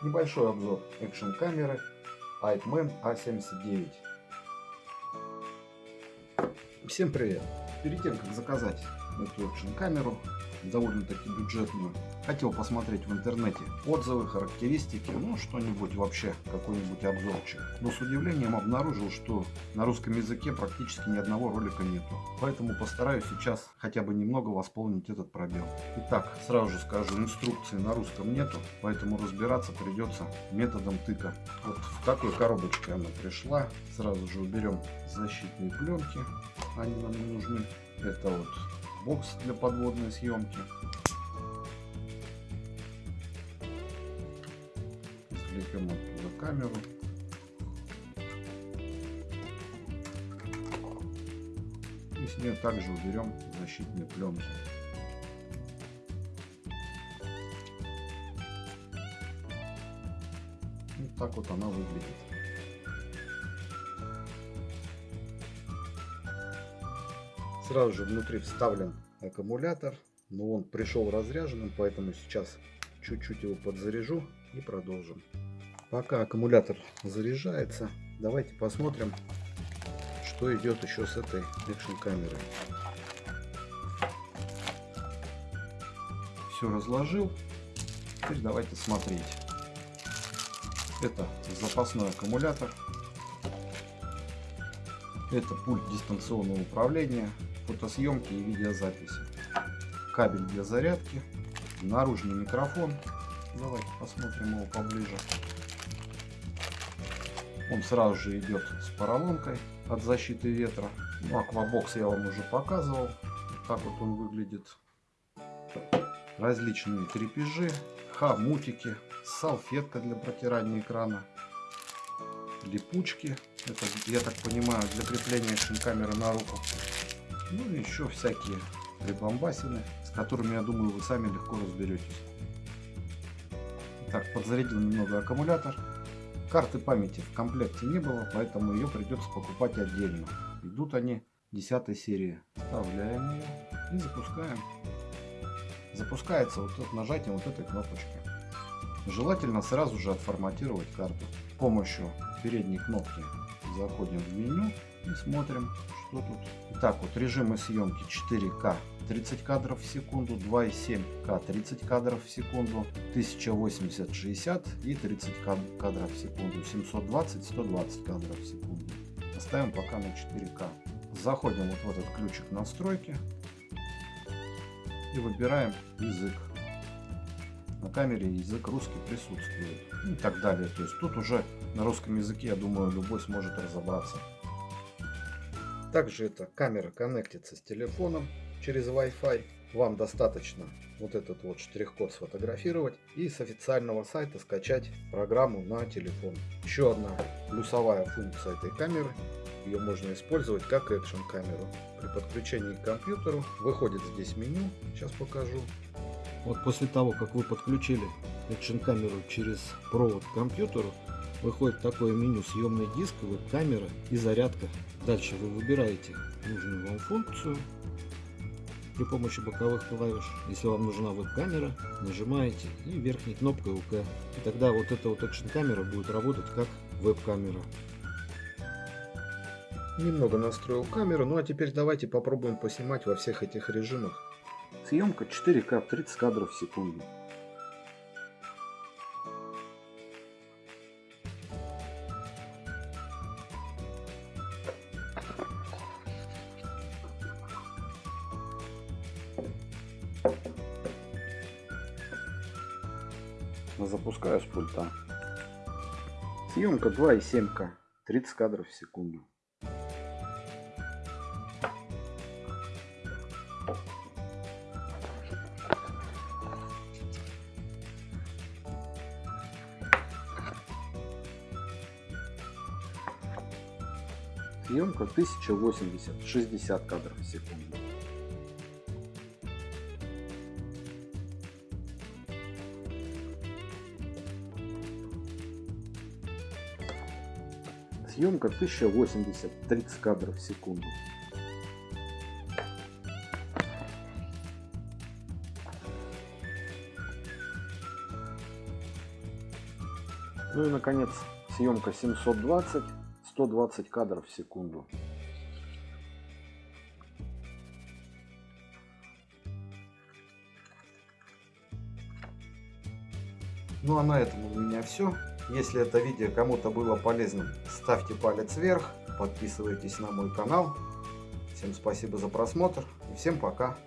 Небольшой обзор экшн камеры Hypeman A79. Всем привет! Перед тем как заказать эту экшн камеру, довольно-таки бюджетную. Хотел посмотреть в интернете отзывы, характеристики, ну что-нибудь вообще, какой-нибудь обзорчик. Но с удивлением обнаружил, что на русском языке практически ни одного ролика нету. Поэтому постараюсь сейчас хотя бы немного восполнить этот пробел. Итак, сразу же скажу, инструкции на русском нету, поэтому разбираться придется методом тыка. Вот в такой коробочке она пришла. Сразу же уберем защитные пленки, они нам не нужны. Это вот бокс для подводной съемки. Извлекем оттуда камеру. И с нее также уберем защитные пленки. Вот так вот она выглядит. Сразу же внутри вставлен аккумулятор, но он пришел разряженным, поэтому сейчас чуть-чуть его подзаряжу и продолжим. Пока аккумулятор заряжается, давайте посмотрим, что идет еще с этой экшн камерой. Все разложил, теперь давайте смотреть. Это запасной аккумулятор, это пульт дистанционного управления, фотосъемки и видеозаписи. Кабель для зарядки, наружный микрофон. Давайте посмотрим его поближе. Он сразу же идет с поролонкой от защиты ветра. Ну, аквабокс я вам уже показывал. Так вот он выглядит. Различные крепежи, хомутики, салфетка для протирания экрана, липучки. Это, я так понимаю, для крепления экшн-камеры на руку. Ну и еще всякие прибамбасины, с которыми, я думаю, вы сами легко разберетесь. Так, подзарядил немного аккумулятор. Карты памяти в комплекте не было, поэтому ее придется покупать отдельно. Идут они 10 серии. Вставляем ее и запускаем. Запускается вот от нажатием вот этой кнопочки. Желательно сразу же отформатировать карту. С помощью передней кнопки заходим в меню и смотрим, что тут. Итак, вот режимы съемки 4К 30 кадров в секунду, 2,7К 30 кадров в секунду, 1080 60 и 30 кадров в секунду, 720 120 кадров в секунду. Оставим пока на 4К. Заходим вот в этот ключик настройки и выбираем язык. На камере язык русский присутствует и так далее. То есть тут уже на русском языке, я думаю, любой сможет разобраться. Также эта камера коннектится с телефоном через Wi-Fi. Вам достаточно вот этот вот штрих-код сфотографировать и с официального сайта скачать программу на телефон. Еще одна плюсовая функция этой камеры. Ее можно использовать как экшн камеру. При подключении к компьютеру выходит здесь меню. Сейчас покажу. Вот после того, как вы подключили экшн камеру через провод к компьютеру, выходит такое меню съемный диск, веб-камера и зарядка. Дальше вы выбираете нужную вам функцию при помощи боковых клавиш. Если вам нужна веб-камера, нажимаете и верхней кнопкой УК. И тогда вот эта вот экшн камера будет работать как веб-камера. Немного настроил камеру, ну а теперь давайте попробуем поснимать во всех этих режимах. Съемка 4К 30 кадров в секунду. Запускаю с пульта. Съемка 2,7К, 30 кадров в секунду. Съемка 1080, 60 кадров в секунду. Съемка 1080, 30 кадров в секунду. Ну и, наконец, съемка 720, 120 кадров в секунду. Ну а на этом у меня все. Если это видео кому-то было полезным, ставьте палец вверх, подписывайтесь на мой канал. Всем спасибо за просмотр и всем пока.